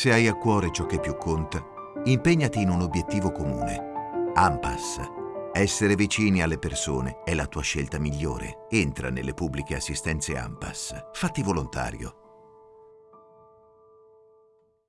Se hai a cuore ciò che più conta, impegnati in un obiettivo comune. AMPAS. Essere vicini alle persone è la tua scelta migliore. Entra nelle pubbliche assistenze AMPAS. Fatti volontario.